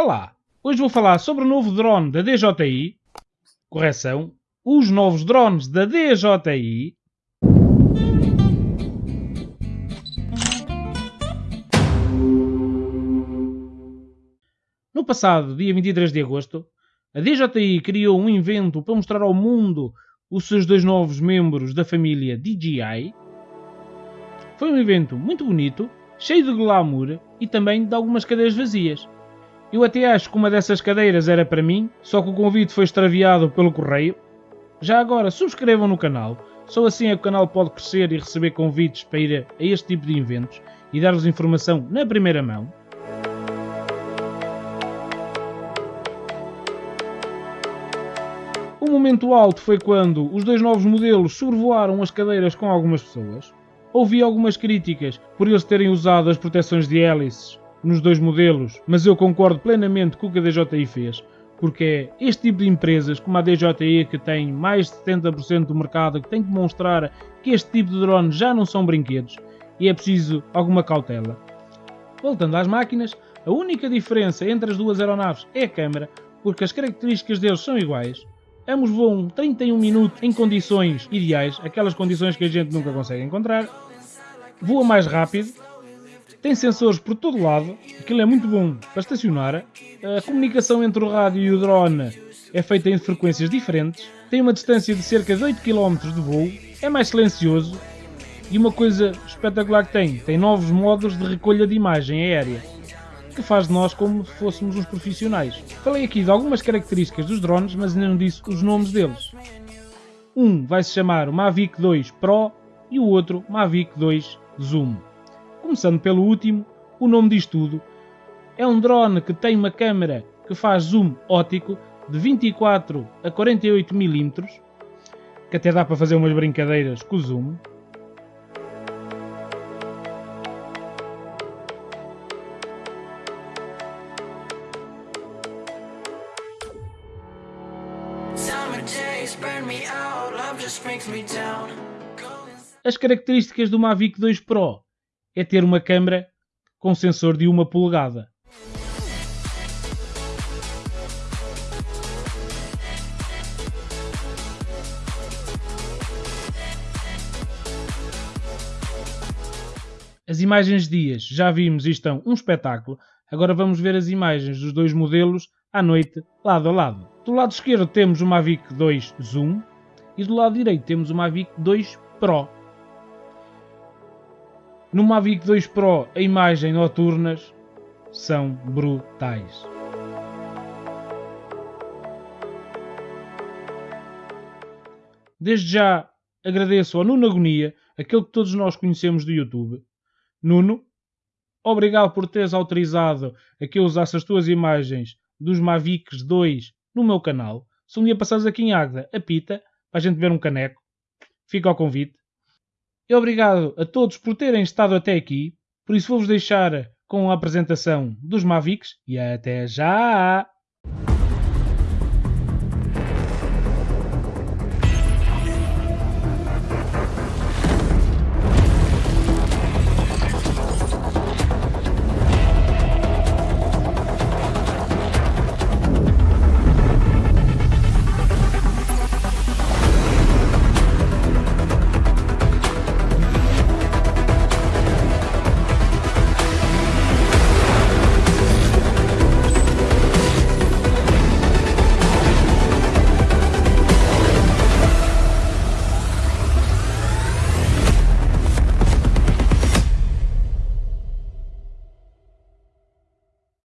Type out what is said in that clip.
Olá, hoje vou falar sobre o novo drone da DJI. Correção, os novos drones da DJI. No passado, dia 23 de agosto, a DJI criou um evento para mostrar ao mundo os seus dois novos membros da família DJI. Foi um evento muito bonito, cheio de glamour e também de algumas cadeiras vazias. Eu até acho que uma dessas cadeiras era para mim, só que o convite foi extraviado pelo correio. Já agora, subscrevam no canal, só assim é que o canal pode crescer e receber convites para ir a este tipo de eventos e dar-vos informação na primeira mão. O momento alto foi quando os dois novos modelos sobrevoaram as cadeiras com algumas pessoas. Ouvi algumas críticas por eles terem usado as proteções de hélices nos dois modelos, mas eu concordo plenamente com o que a DJI fez, porque é este tipo de empresas, como a DJI, que tem mais de 70% do mercado, que tem que demonstrar que este tipo de drones já não são brinquedos e é preciso alguma cautela. Voltando às máquinas, a única diferença entre as duas aeronaves é a câmera, porque as características deles são iguais. Ambos voam 31 minutos em condições ideais, aquelas condições que a gente nunca consegue encontrar. Voa mais rápido, tem sensores por todo lado, aquilo é muito bom para estacionar. A comunicação entre o rádio e o drone é feita em frequências diferentes. Tem uma distância de cerca de 8 km de voo. É mais silencioso. E uma coisa espetacular que tem, tem novos modos de recolha de imagem aérea, que faz de nós como se fôssemos uns profissionais. Falei aqui de algumas características dos drones, mas ainda não disse os nomes deles. Um vai se chamar o Mavic 2 Pro e o outro Mavic 2 Zoom. Começando pelo último, o nome diz tudo. É um drone que tem uma câmera que faz zoom óptico de 24 a 48 mm, que até dá para fazer umas brincadeiras com o zoom. As características do Mavic 2 Pro é ter uma câmera com sensor de uma polegada. As imagens dias já vimos e estão um espetáculo. Agora vamos ver as imagens dos dois modelos à noite, lado a lado. Do lado esquerdo temos o Mavic 2 Zoom e do lado direito temos o Mavic 2 Pro. No Mavic 2 Pro, a imagem noturnas são brutais. Desde já agradeço ao Nuno Agonia, aquele que todos nós conhecemos do YouTube. Nuno, obrigado por teres autorizado a que eu usasse as tuas imagens dos Mavics 2 no meu canal. Se um dia passares aqui em Águeda, apita, para a gente ver um caneco. Fica ao convite. E obrigado a todos por terem estado até aqui. Por isso vou-vos deixar com a apresentação dos Mavics e até já!